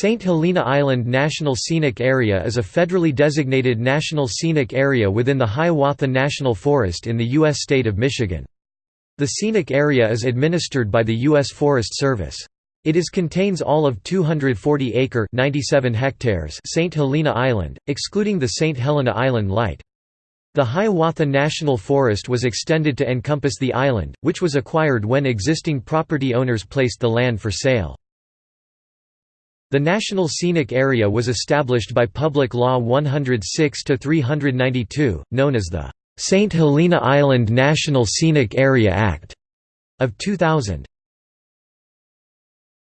St. Helena Island National Scenic Area is a federally designated national scenic area within the Hiawatha National Forest in the U.S. state of Michigan. The scenic area is administered by the U.S. Forest Service. It is contains all of 240-acre (97 hectares) St. Helena Island, excluding the St. Helena Island Light. The Hiawatha National Forest was extended to encompass the island, which was acquired when existing property owners placed the land for sale. The National Scenic Area was established by Public Law 106-392, known as the St. Helena Island National Scenic Area Act of 2000.